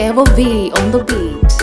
V on the beat.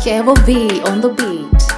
Kevo V on the beat.